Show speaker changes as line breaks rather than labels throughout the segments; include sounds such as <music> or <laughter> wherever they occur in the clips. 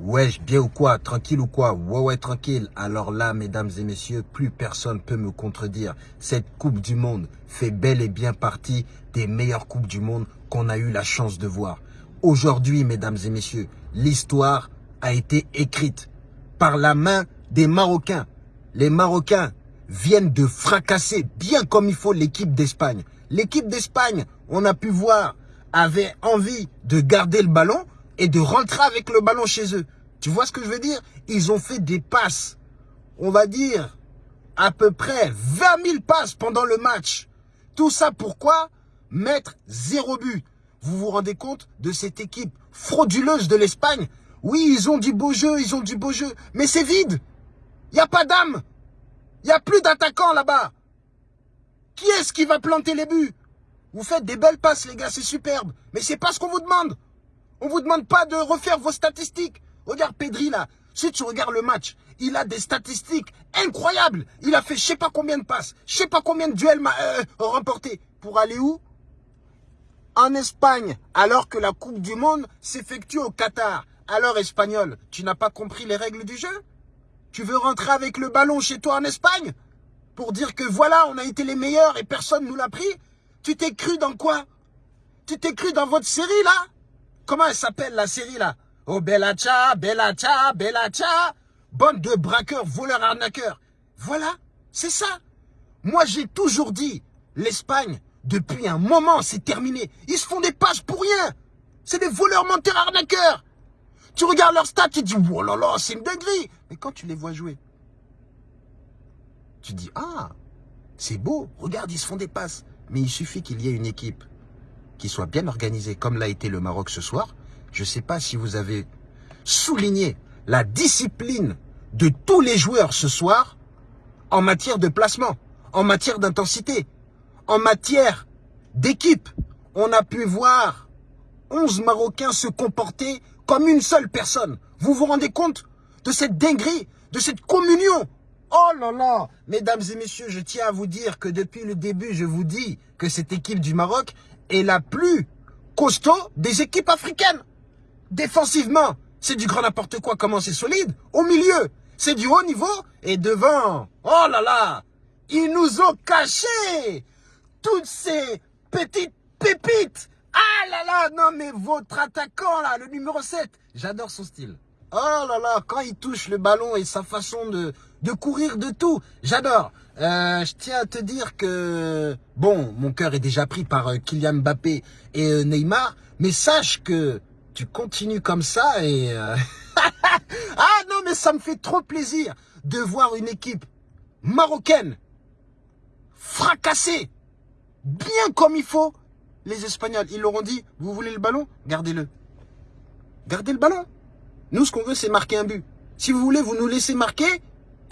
Wesh, bien ou quoi? Tranquille ou quoi? Ouais, ouais, tranquille. Alors là, mesdames et messieurs, plus personne peut me contredire. Cette Coupe du Monde fait bel et bien partie des meilleures Coupes du Monde qu'on a eu la chance de voir. Aujourd'hui, mesdames et messieurs, l'histoire a été écrite par la main des Marocains. Les Marocains viennent de fracasser bien comme il faut l'équipe d'Espagne. L'équipe d'Espagne, on a pu voir, avait envie de garder le ballon, et de rentrer avec le ballon chez eux. Tu vois ce que je veux dire? Ils ont fait des passes, on va dire, à peu près 20 000 passes pendant le match. Tout ça pourquoi? Mettre zéro but. Vous vous rendez compte de cette équipe frauduleuse de l'Espagne? Oui, ils ont du beau jeu, ils ont du beau jeu, mais c'est vide. Il a pas d'âme. Il n'y a plus d'attaquants là-bas. Qui est-ce qui va planter les buts? Vous faites des belles passes, les gars, c'est superbe. Mais c'est pas ce qu'on vous demande. On vous demande pas de refaire vos statistiques. Regarde Pedri là. Si tu regardes le match, il a des statistiques incroyables. Il a fait je sais pas combien de passes, je sais pas combien de duels euh, remportés. Pour aller où? En Espagne, alors que la Coupe du Monde s'effectue au Qatar. Alors Espagnol, tu n'as pas compris les règles du jeu? Tu veux rentrer avec le ballon chez toi en Espagne? Pour dire que voilà, on a été les meilleurs et personne nous l'a pris? Tu t'es cru dans quoi? Tu t'es cru dans votre série là? Comment elle s'appelle la série là? Oh Bella Cha, Bella Cha, Bella Cha. Bande de braqueurs, voleurs, arnaqueurs. Voilà, c'est ça. Moi j'ai toujours dit, l'Espagne, depuis un moment, c'est terminé. Ils se font des passes pour rien. C'est des voleurs, menteurs, arnaqueurs. Tu regardes leur stats, tu dis, oh là là, c'est une dinguerie. Mais quand tu les vois jouer, tu dis, ah, c'est beau, regarde, ils se font des passes. Mais il suffit qu'il y ait une équipe qui soit bien organisé comme l'a été le Maroc ce soir. Je ne sais pas si vous avez souligné la discipline de tous les joueurs ce soir en matière de placement, en matière d'intensité, en matière d'équipe. On a pu voir 11 Marocains se comporter comme une seule personne. Vous vous rendez compte de cette dinguerie, de cette communion? Oh là là Mesdames et messieurs, je tiens à vous dire que depuis le début, je vous dis que cette équipe du Maroc, est la plus costaud des équipes africaines. Défensivement, c'est du grand n'importe quoi, comment c'est solide. Au milieu, c'est du haut niveau. Et devant, oh là là, ils nous ont caché toutes ces petites pépites. Ah là là, non mais votre attaquant là, le numéro 7, j'adore son style. Oh là là, quand il touche le ballon et sa façon de, de courir de tout, j'adore. Euh, je tiens à te dire que, bon, mon cœur est déjà pris par euh, Kylian Mbappé et euh, Neymar, mais sache que tu continues comme ça et... <laughs> ah non, mais ça me fait trop plaisir de voir une équipe marocaine fracassée, bien comme il faut. Les Espagnols, ils leur ont dit, vous voulez le ballon? Gardez-le. Gardez le ballon. Nous, ce qu'on veut, c'est marquer un but. Si vous voulez, vous nous laissez marquer,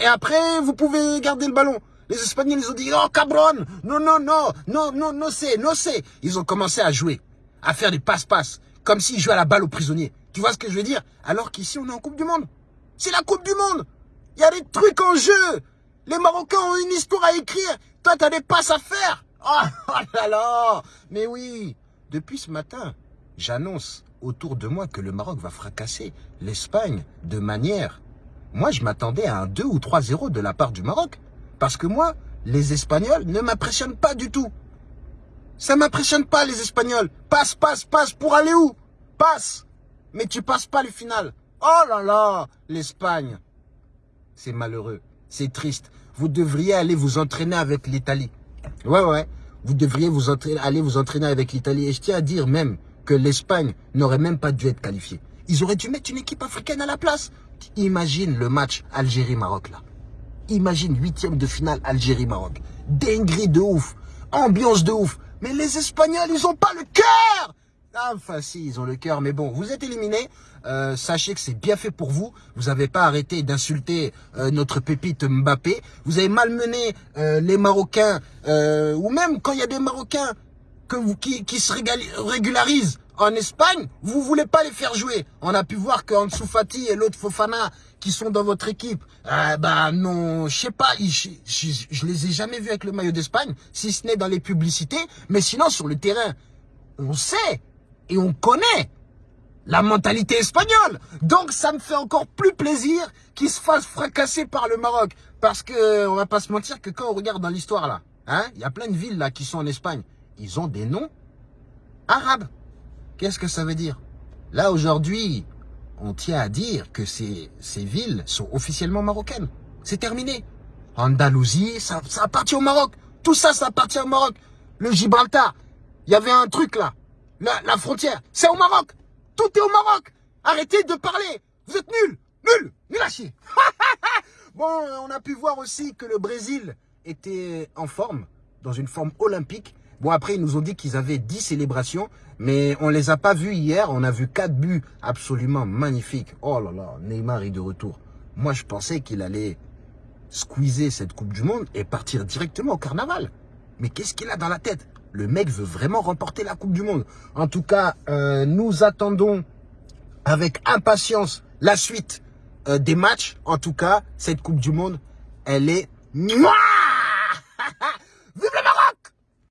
et après, vous pouvez garder le ballon. Les Espagnols, ils ont dit, oh, cabron, non, non, non, non, non, non, c'est, non, c'est. Ils ont commencé à jouer, à faire des passe-passe, comme s'ils jouaient à la balle aux prisonniers. Tu vois ce que je veux dire? Alors qu'ici, on est en Coupe du Monde. C'est la Coupe du Monde. Il y a des trucs en jeu. Les Marocains ont une histoire à écrire. Toi, tu as des passes à faire. <laughs> Oh, oh là là Mais oui, depuis ce matin, j'annonce autour de moi que le Maroc va fracasser l'Espagne de manière... Moi, je m'attendais à un 2 ou 3-0 de la part du Maroc. Parce que moi, les Espagnols ne m'impressionnent pas du tout. Ça m'impressionne pas, les Espagnols. Passe, passe, passe, pour aller où? Passe. Mais tu passes pas le final. Oh là là, l'Espagne. C'est malheureux, c'est triste. Vous devriez aller vous entraîner avec l'Italie. Ouais, ouais. Vous devriez vous entraîner, aller vous entraîner avec l'Italie. Et je tiens à dire même que l'Espagne n'aurait même pas dû être qualifiée. Ils auraient dû mettre une équipe africaine à la place. Imagine le match Algérie-Maroc là. Imagine huitième de finale Algérie-Maroc. Dinguerie de ouf. Ambiance de ouf. Mais les Espagnols, ils ont pas le cœur Enfin si, ils ont le cœur. Mais bon, vous êtes éliminés. Euh, sachez que c'est bien fait pour vous. Vous n'avez pas arrêté d'insulter euh, notre pépite Mbappé. Vous avez malmené euh, les Marocains. ou même quand il y a des Marocains que qui, se régularisent en Espagne, vous voulez pas les faire jouer. On a pu voir qu'Ansu Fati et l'autre Fofana qui sont dans votre équipe, euh, bah non, je sais pas, je, les ai jamais vus avec le maillot d'Espagne, si ce n'est dans les publicités, mais sinon sur le terrain, on sait et on connaît la mentalité espagnole. Donc ça me fait encore plus plaisir qu'il se fasse fracasser par le Maroc. Parce que on va pas se mentir que quand on regarde dans l'histoire là, hein, il y a plein de villes là qui sont en Espagne. Ils ont des noms arabes. Qu'est-ce que ça veut dire? Là aujourd'hui, on tient à dire que ces, villes sont officiellement marocaines. C'est terminé. Andalousie, ça, ça appartient au Maroc. Tout ça, ça appartient au Maroc. Le Gibraltar, il y avait un truc là. La, la frontière, c'est au Maroc. Tout est au Maroc. Arrêtez de parler. Vous êtes nuls. Nuls. Nuls à chier. <laughs> bon, on a pu voir aussi que le Brésil était en forme, dans une forme olympique. Bon, après, ils nous ont dit qu'ils avaient 10 célébrations, mais on les a pas vus hier. On a vu 4 buts absolument magnifiques. Oh là là, Neymar est de retour. Moi, je pensais qu'il allait squeezer cette Coupe du Monde et partir directement au carnaval. Mais qu'est-ce qu'il a dans la tête? Le mec veut vraiment remporter la Coupe du Monde. En tout cas, euh, nous attendons avec impatience la suite euh, des matchs. En tout cas, cette Coupe du Monde, elle est...